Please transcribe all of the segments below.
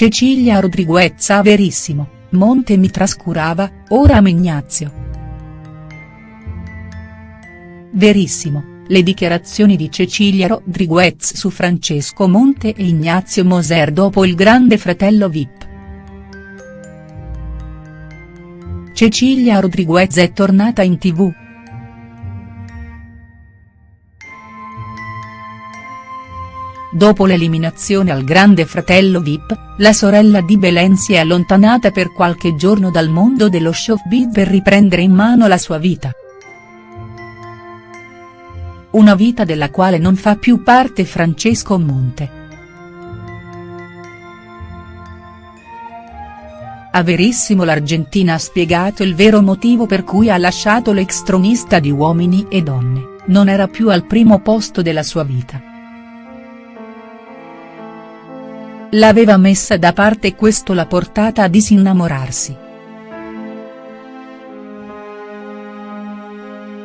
Cecilia Rodriguez a Verissimo, Monte mi trascurava, ora amo Ignazio. Verissimo, le dichiarazioni di Cecilia Rodriguez su Francesco Monte e Ignazio Moser dopo il grande fratello Vip. Cecilia Rodriguez è tornata in tv. Dopo l'eliminazione al grande fratello Vip, la sorella di Belen si è allontanata per qualche giorno dal mondo dello showbiz per riprendere in mano la sua vita. Una vita della quale non fa più parte Francesco Monte. A Verissimo l'Argentina ha spiegato il vero motivo per cui ha lasciato l'ex tronista di Uomini e Donne, non era più al primo posto della sua vita. L'aveva messa da parte e questo l'ha portata a disinnamorarsi.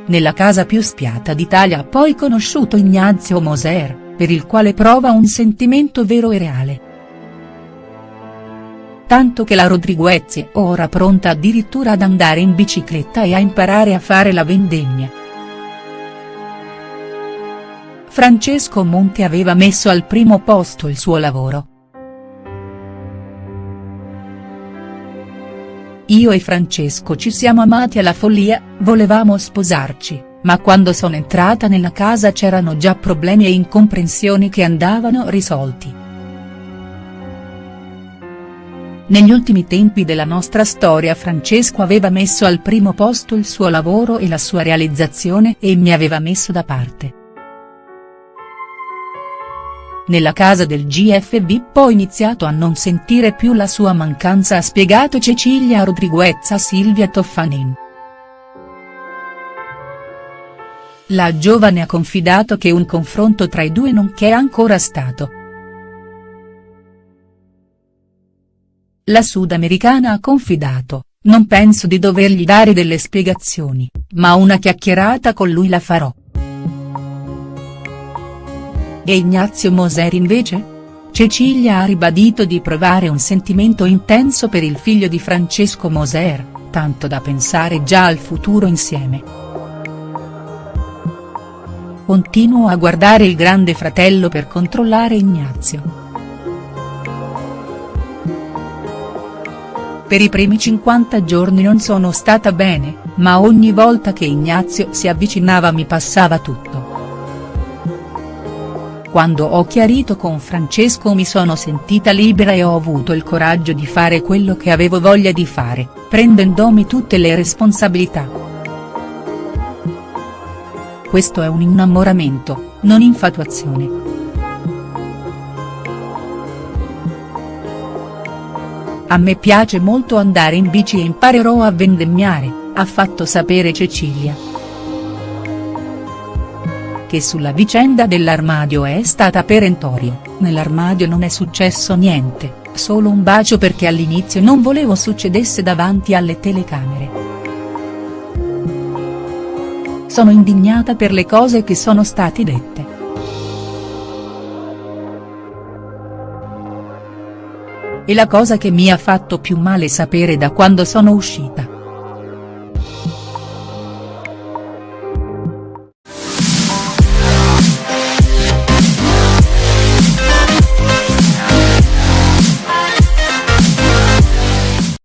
Nella casa più spiata d'Italia ha poi conosciuto Ignazio Moser, per il quale prova un sentimento vero e reale. Tanto che la Rodriguez è ora pronta addirittura ad andare in bicicletta e a imparare a fare la vendemmia. Francesco Monte aveva messo al primo posto il suo lavoro. Io e Francesco ci siamo amati alla follia, volevamo sposarci, ma quando sono entrata nella casa c'erano già problemi e incomprensioni che andavano risolti. Negli ultimi tempi della nostra storia Francesco aveva messo al primo posto il suo lavoro e la sua realizzazione e mi aveva messo da parte. Nella casa del GFB ho iniziato a non sentire più la sua mancanza ha spiegato Cecilia Rodriguez a Silvia Toffanin. La giovane ha confidato che un confronto tra i due non c'è ancora stato. La sudamericana ha confidato, non penso di dovergli dare delle spiegazioni, ma una chiacchierata con lui la farò. E Ignazio Moser invece? Cecilia ha ribadito di provare un sentimento intenso per il figlio di Francesco Moser, tanto da pensare già al futuro insieme. Continuo a guardare il grande fratello per controllare Ignazio. Per i primi 50 giorni non sono stata bene, ma ogni volta che Ignazio si avvicinava mi passava tutto. Quando ho chiarito con Francesco mi sono sentita libera e ho avuto il coraggio di fare quello che avevo voglia di fare, prendendomi tutte le responsabilità. Questo è un innamoramento, non infatuazione. A me piace molto andare in bici e imparerò a vendemmiare, ha fatto sapere Cecilia che sulla vicenda dell'armadio è stata perentoria, nell'armadio non è successo niente, solo un bacio perché all'inizio non volevo succedesse davanti alle telecamere. Sono indignata per le cose che sono state dette. E la cosa che mi ha fatto più male sapere da quando sono uscita